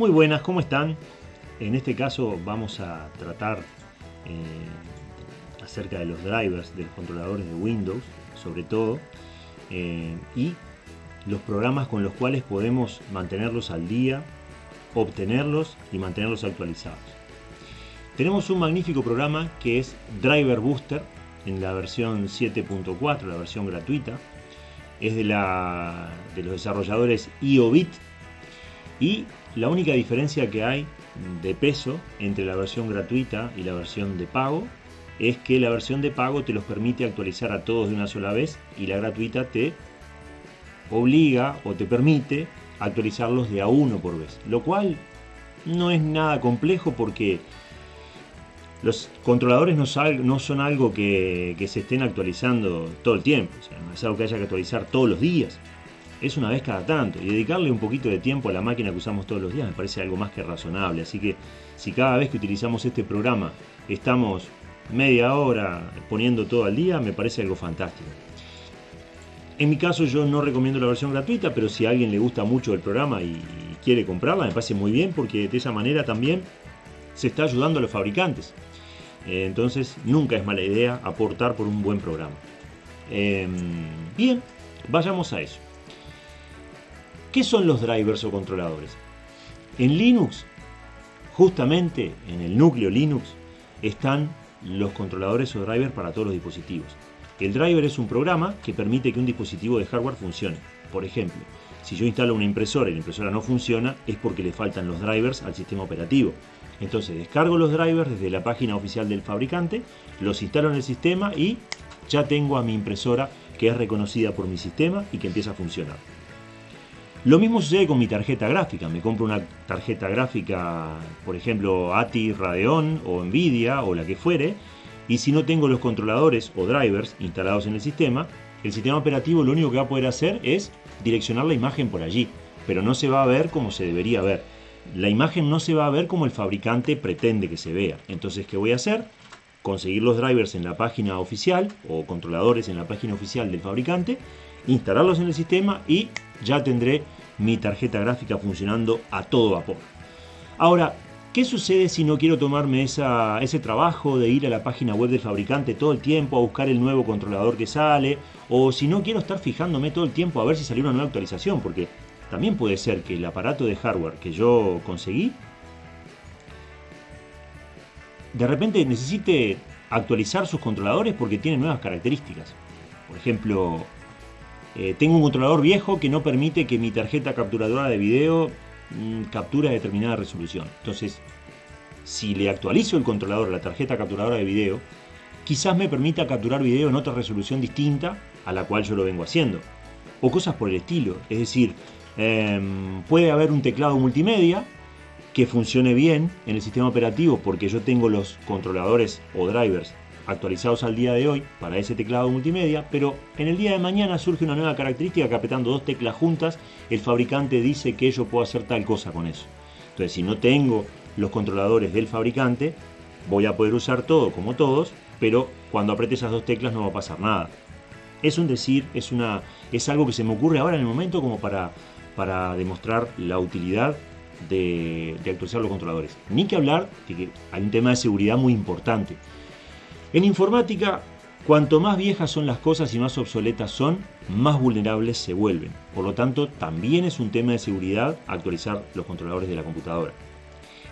Muy buenas, ¿cómo están? En este caso vamos a tratar eh, acerca de los drivers de los controladores de Windows, sobre todo, eh, y los programas con los cuales podemos mantenerlos al día, obtenerlos y mantenerlos actualizados. Tenemos un magnífico programa que es Driver Booster en la versión 7.4, la versión gratuita. Es de, la, de los desarrolladores IOBIT y la única diferencia que hay de peso entre la versión gratuita y la versión de pago es que la versión de pago te los permite actualizar a todos de una sola vez y la gratuita te obliga o te permite actualizarlos de a uno por vez, lo cual no es nada complejo porque los controladores no, son algo que, se estén actualizando todo el tiempo, no es algo que haya que actualizar todos los días, es una vez cada tanto y dedicarle un poquito de tiempo a la máquina que usamos todos los días me parece algo más que razonable, así que si cada vez que utilizamos este programa estamos media hora poniendo todo al día, me parece algo fantástico. En mi caso yo no recomiendo la versión gratuita, pero si a alguien le gusta mucho el programa y quiere comprarla, me parece muy bien porque de esa manera también se está ayudando a los fabricantes. Eh, entonces nunca es mala idea aportar por un buen programa. Em, bien, vayamos a eso. ¿Qué son los drivers o controladores? En Linux, justamente en el núcleo Linux, están los controladores o drivers para todos los dispositivos. El driver es un programa que permite que un dispositivo de hardware funcione. Por ejemplo, si yo instalo una impresora y la impresora no funciona, es porque le faltan los drivers al sistema operativo. Entonces descargo los drivers desde la página oficial del fabricante, los instalo en el sistema y ya tengo a mi impresora que es reconocida por mi sistema y que empieza a funcionar. Lo mismo sucede con mi tarjeta gráfica. Me compro una tarjeta gráfica, por ejemplo, ATI, Radeon o Nvidia o la que fuere, y si no tengo los controladores o drivers instalados en el sistema, el sistema operativo lo único que va a poder hacer es direccionar la imagen por allí, pero no se va a ver como se debería ver la imagen no se va a ver como el fabricante pretende que se vea. Entonces, ¿qué voy a hacer? Conseguir los drivers en la página oficial o controladores en la página oficial del fabricante, instalarlos en el sistema y ya tendré mi tarjeta gráfica funcionando a todo vapor. Ahora, ¿qué sucede si no quiero tomarme ese trabajo de ir a la página web del fabricante todo el tiempo a buscar el nuevo controlador que sale? O si no quiero estar fijándome todo el tiempo a ver si salió una nueva actualización, porque también puede ser que el aparato de hardware que yo conseguí de repente necesite actualizar sus controladores porque tiene nuevas características. Por ejemplo, eh, tengo un controlador viejo que no permite que mi tarjeta capturadora de video mm, capture a determinada resolución. Entonces, si le actualizo el controlador a la tarjeta capturadora de video, quizás me permita capturar video en otra resolución distinta a la cual yo lo vengo haciendo. O cosas por el estilo. Es decir, Em, puede haber un teclado multimedia que funcione bien en el sistema operativo porque yo tengo los controladores o drivers actualizados al día de hoy para ese teclado multimedia, pero en el día de mañana surge una nueva característica que apretando dos teclas juntas el fabricante dice que yo puedo hacer tal cosa con eso. Entonces si no tengo los controladores del fabricante, voy a poder usar todo como todos, pero cuando apriete esas dos teclas no va a pasar nada. Es un decir, es, una, es algo que se me ocurre ahora en el momento como para para demostrar la utilidad de, actualizar los controladores. Ni que hablar de que hay un tema de seguridad muy importante. En informática, cuanto más viejas son las cosas y más obsoletas son, más vulnerables se vuelven. Por lo tanto, también es un tema de seguridad actualizar los controladores de la computadora.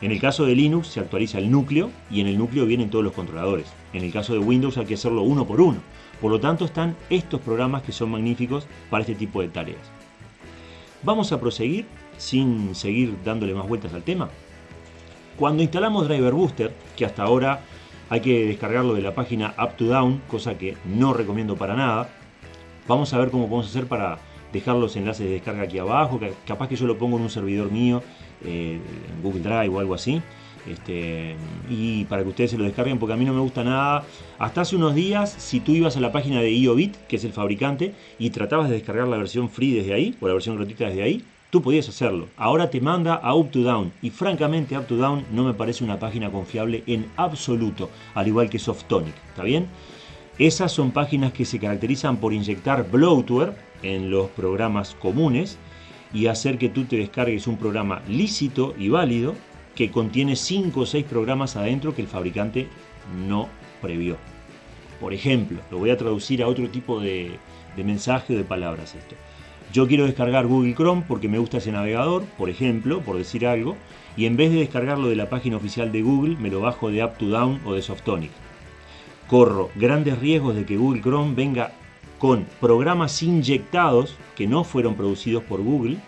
En el caso de Linux se actualiza el núcleo y en el núcleo vienen todos los controladores. En el caso de Windows hay que hacerlo uno por uno. Por lo tanto están estos programas que son magníficos para este tipo de tareas. Vamos a proseguir sin seguir dándole más vueltas al tema. Cuando instalamos Driver Booster, que hasta ahora hay que descargarlo de la página Up to Down, cosa que no recomiendo para nada, vamos a ver cómo podemos hacer para dejar los enlaces de descarga aquí abajo, capaz que yo lo pongo en un servidor mío, eh, en Google Drive o algo así, este, y para que ustedes se lo descarguen porque a mí no me gusta nada. Hasta hace unos días, si tú ibas a la página de IOBIT, que es el fabricante, y tratabas de descargar la versión free desde ahí, o la versión gratuita desde ahí, tú podías hacerlo. Ahora te manda a Up to Down, y francamente Up to Down no me parece una página confiable en absoluto, al igual que Softonic, ¿está bien? Esas son páginas que se caracterizan por inyectar bloatware en los programas comunes y hacer que tú te descargues un programa lícito y válido que contiene 5 o 6 programas adentro que el fabricante no previó. Por ejemplo, lo voy a traducir a otro tipo de, mensaje o de palabras esto. Yo quiero descargar Google Chrome porque me gusta ese navegador, por ejemplo, por decir algo, y en vez de descargarlo de la página oficial de Google, me lo bajo de Up2Down o de Softonic. Corro grandes riesgos de que Google Chrome venga con programas inyectados que no fueron producidos por Google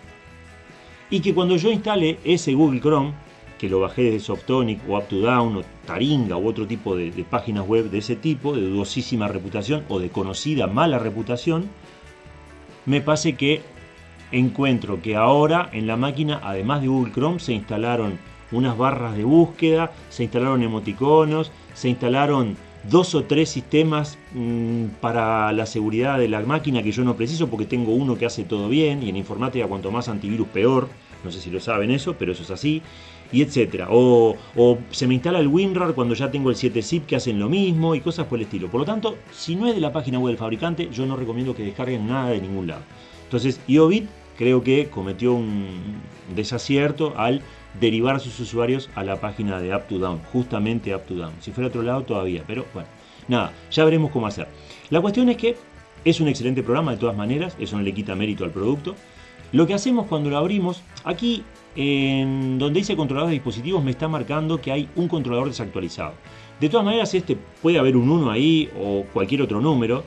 y que cuando yo instale ese Google Chrome, que lo bajé de Softonic o Up2Down o Taringa u otro tipo de, de páginas web de ese tipo, de dudosísima reputación o de conocida mala reputación, me pase que encuentro que ahora en la máquina, además de Google Chrome, se instalaron unas barras de búsqueda, se instalaron emoticonos, se instalaron dos o tres sistemas mmm, para la seguridad de la máquina que yo no preciso porque tengo uno que hace todo bien y en informática cuanto más antivirus peor, no sé si lo saben eso, pero eso es así, y etcétera. O, se me instala el WinRAR cuando ya tengo el 7-zip que hacen lo mismo y cosas por el estilo. Por lo tanto, si no es de la página web del fabricante, yo no recomiendo que descarguen nada de ningún lado. Entonces, IOBIT creo que cometió un desacierto al derivar a sus usuarios a la página de Up2Down, justamente Up2Down. Si fuera otro lado todavía, pero bueno, nada, ya veremos cómo hacer. La cuestión es que es un excelente programa de todas maneras, eso no le quita mérito al producto. Lo que hacemos cuando lo abrimos, aquí en donde dice controlador de dispositivos me está marcando que hay un controlador desactualizado. De todas maneras, este puede haber un 1 ahí o cualquier otro número,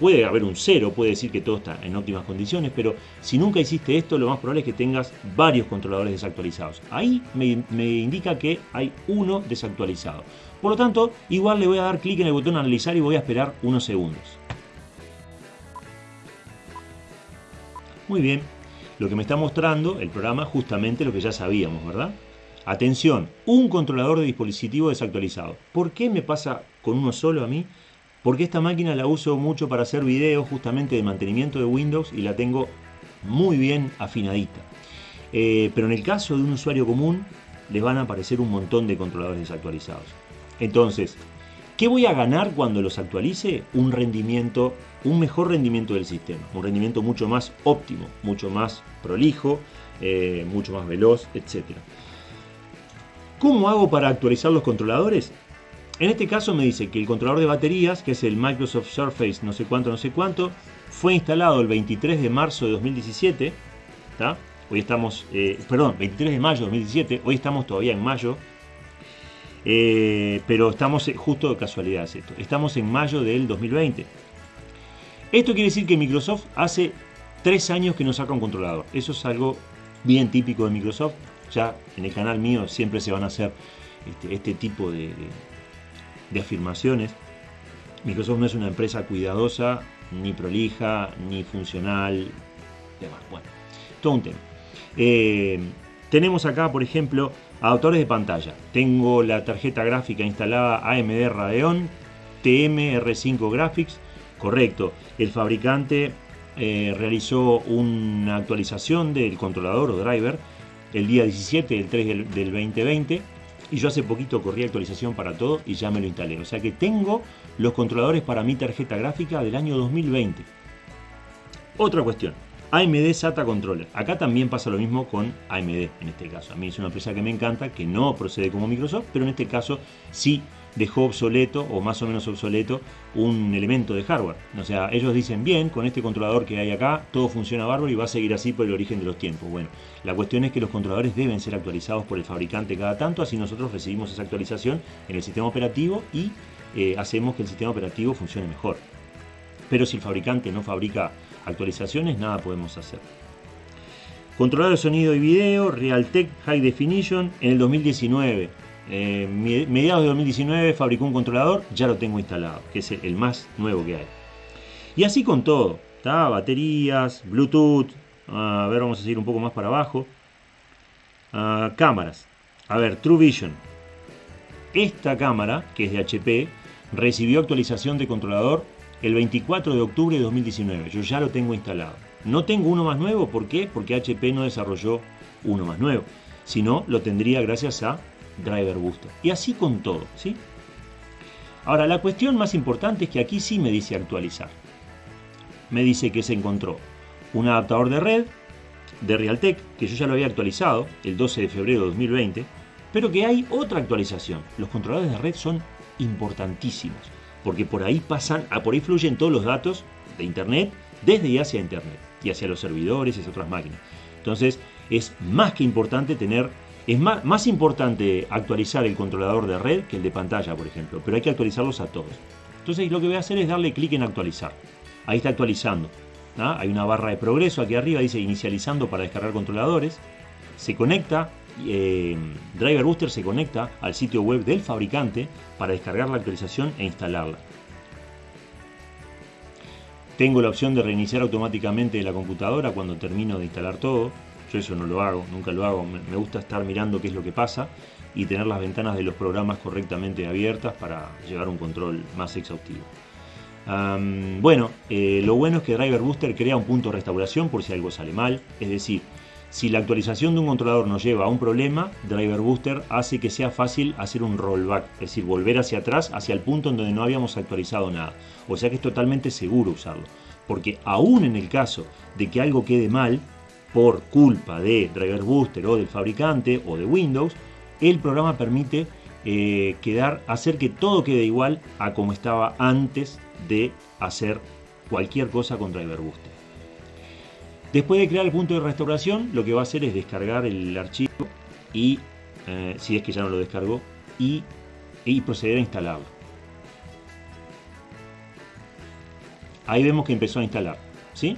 Puede, haber un cero, puede decir que todo está en óptimas condiciones, pero si nunca hiciste esto, lo más probable es que tengas varios controladores desactualizados. Ahí me indica que hay uno desactualizado. Por lo tanto, igual le voy a dar clic en el botón analizar y voy a esperar unos segundos. Muy bien, lo que me está mostrando el programa justamente lo que ya sabíamos, ¿verdad? Atención, un controlador de dispositivo desactualizado. ¿Por qué me pasa con uno solo a mí? porque esta máquina la uso mucho para hacer videos justamente de mantenimiento de Windows y la tengo muy bien afinadita. Eh, pero en el caso de un usuario común les van a aparecer un montón de controladores desactualizados. Entonces, ¿qué voy a ganar cuando los actualice? Un rendimiento, un mejor rendimiento del sistema, un rendimiento mucho más óptimo, mucho más prolijo, eh, mucho más veloz, etc. ¿Cómo hago para actualizar los controladores? En este caso me dice que el controlador de baterías, que es el Microsoft Surface no sé cuánto, no sé cuánto, fue instalado el 23 de marzo de 2017. Hoy estamos, eh, perdón, 23 de mayo de 2017, hoy estamos todavía en mayo. Eh, pero estamos eh, justo de casualidad esto. Estamos en mayo del 2020. Esto quiere decir que Microsoft hace tres años que no saca un controlador. Eso es algo bien típico de Microsoft. Ya en el canal mío siempre se van a hacer este, este tipo de, afirmaciones. Microsoft no es una empresa cuidadosa, ni prolija, ni funcional, demás. Bueno, todo un tema. Eh, tenemos acá, por ejemplo, adaptadores de pantalla. Tengo la tarjeta gráfica instalada AMD Radeon TMR5 Graphics. Correcto, el fabricante eh, realizó una actualización del controlador o driver el día 17 del 3 del 2020 y yo hace poquito corrí actualización para todo y ya me lo instalé. O sea que tengo los controladores para mi tarjeta gráfica del año 2020. Otra cuestión, AMD SATA Controller. Acá también pasa lo mismo con AMD en este caso. A mí es una empresa que me encanta, que no procede como Microsoft, pero en este caso sí dejó obsoleto o más o menos obsoleto un elemento de hardware. O sea, ellos dicen bien, con este controlador que hay acá, todo funciona bárbaro y va a seguir así por el origen de los tiempos. Bueno, la cuestión es que los controladores deben ser actualizados por el fabricante cada tanto, así nosotros recibimos esa actualización en el sistema operativo y eh, hacemos que el sistema operativo funcione mejor. Pero si el fabricante no fabrica actualizaciones, nada podemos hacer. Controlador de sonido y video, Realtek High Definition en el 2019 eh, mediados de 2019 fabricó un controlador, ya lo tengo instalado, que es el más nuevo que hay. Y así con todo, baterías, Bluetooth, a ver, vamos a seguir un poco más para abajo. Ah, cámaras, a ver, True Vision. Esta cámara, que es de HP, recibió actualización de controlador el 24 de octubre de 2019. Yo ya lo tengo instalado. No tengo uno más nuevo, ¿por qué? Porque HP no desarrolló uno más nuevo. Si no, lo tendría gracias a driver booster. Y así con todo, ¿sí? Ahora, la cuestión más importante es que aquí sí me dice actualizar. Me dice que se encontró un adaptador de red de Realtek, que yo ya lo había actualizado el 12 de febrero de 2020, pero que hay otra actualización. Los controladores de red son importantísimos, porque por ahí pasan, a por ahí fluyen todos los datos de Internet desde y hacia Internet, y hacia los servidores y hacia otras máquinas. Entonces, es más que importante tener, es más, más importante actualizar el controlador de red que el de pantalla, por ejemplo, pero hay que actualizarlos a todos. Entonces, lo que voy a hacer es darle clic en actualizar. Ahí está actualizando. ¿ah? Hay una barra de progreso aquí arriba, dice inicializando para descargar controladores. Se conecta, eh, Driver Booster se conecta al sitio web del fabricante para descargar la actualización e instalarla. Tengo la opción de reiniciar automáticamente la computadora cuando termino de instalar todo. Yo eso no lo hago, nunca lo hago. Me gusta estar mirando qué es lo que pasa y tener las ventanas de los programas correctamente abiertas para llevar un control más exhaustivo bueno, eh, lo bueno es que Driver Booster crea un punto de restauración por si algo sale mal. Es decir, si la actualización de un controlador nos lleva a un problema, Driver Booster hace que sea fácil hacer un rollback, es decir, volver hacia atrás, hacia el punto en donde no habíamos actualizado nada. O sea que es totalmente seguro usarlo. Porque aún en el caso de que algo quede mal, por culpa de Driver Booster o del fabricante o de Windows, el programa permite eh, quedar, hacer que todo quede igual a como estaba antes de hacer cualquier cosa con Driver Booster. Después de crear el punto de restauración, lo que va a hacer es descargar el archivo y, eh, si es que ya no lo descargó, y, y proceder a instalarlo. Ahí vemos que empezó a instalar, ¿sí?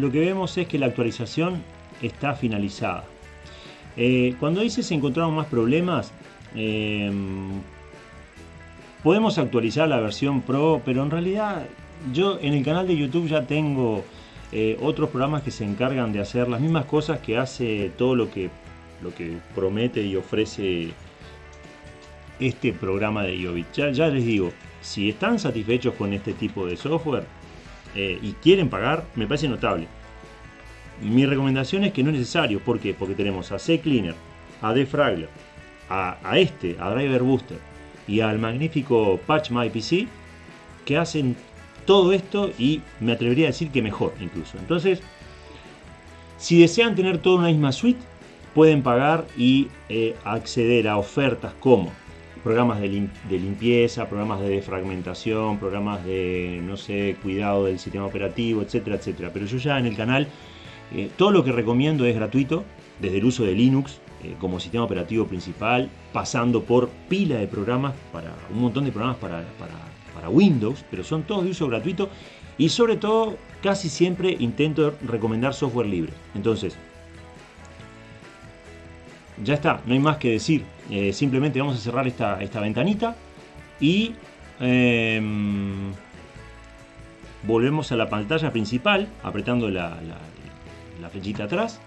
Lo que vemos es que la actualización está finalizada. Eh, cuando dice se encontraron más problemas, eh, podemos actualizar la versión Pro, pero en realidad yo en el canal de YouTube ya tengo eh, otros programas que se encargan de hacer las mismas cosas que hace todo lo que, lo que promete y ofrece este programa de IOBIT. ya les digo, si están satisfechos con este tipo de software, eh, y quieren pagar, me parece notable. Mi recomendación es que no es necesario. ¿Por qué? Porque tenemos a C-Cleaner, a Defragler, a, este, a Driver Booster y al magnífico Patch My PC que hacen todo esto y me atrevería a decir que mejor incluso. Entonces, si desean tener toda una misma suite, pueden pagar y eh, acceder a ofertas como programas de, limpieza, programas de defragmentación, programas de, no sé, cuidado del sistema operativo, etcétera, etcétera. Pero yo ya en el canal, eh, todo lo que recomiendo es gratuito, desde el uso de Linux eh, como sistema operativo principal, pasando por pila de programas, para un montón de programas para, para Windows, pero son todos de uso gratuito y sobre todo casi siempre intento recomendar software libre. Entonces, ya está, no hay más que decir. Eh, simplemente vamos a cerrar esta, esta ventanita y em, volvemos a la pantalla principal apretando la, flechita atrás.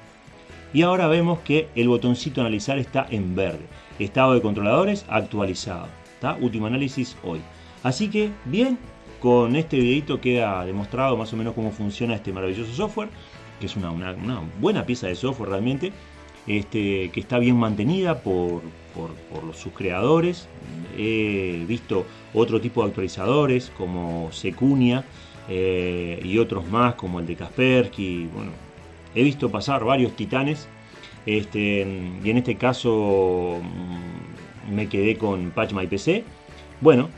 Y ahora vemos que el botoncito analizar está en verde. Estado de controladores actualizado. ¿está? Último análisis hoy. Así que bien, con este videito queda demostrado más o menos cómo funciona este maravilloso software. Que es una, una buena pieza de software realmente. Este, que está bien mantenida por, sus creadores. He visto otro tipo de actualizadores como Secunia eh, y otros más como el de Kaspersky. Bueno, he visto pasar varios titanes este, y en este caso mm, me quedé con Patch My PC. Bueno,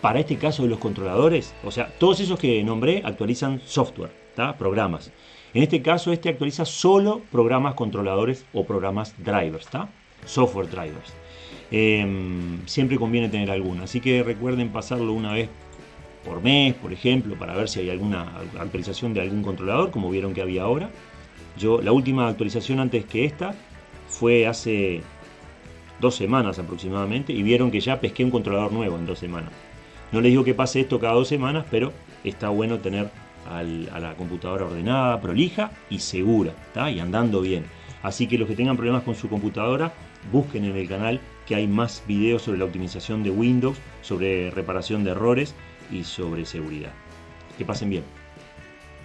para este caso de los controladores, o sea, todos esos que nombré actualizan software, programas. En este caso, este actualiza solo programas controladores o programas drivers. Software drivers. em, siempre conviene tener alguna. Así que recuerden pasarlo una vez por mes, por ejemplo, para ver si hay alguna actualización de algún controlador, como vieron que había ahora. Yo, la última actualización antes que esta fue hace dos semanas aproximadamente y vieron que ya pesqué un controlador nuevo en dos semanas. No les digo que pase esto cada dos semanas, pero está bueno tener a la computadora ordenada, prolija y segura, y andando bien. Así que los que tengan problemas con su computadora, busquen en el canal que hay más videos sobre la optimización de Windows, sobre reparación de errores y sobre seguridad. Que pasen bien.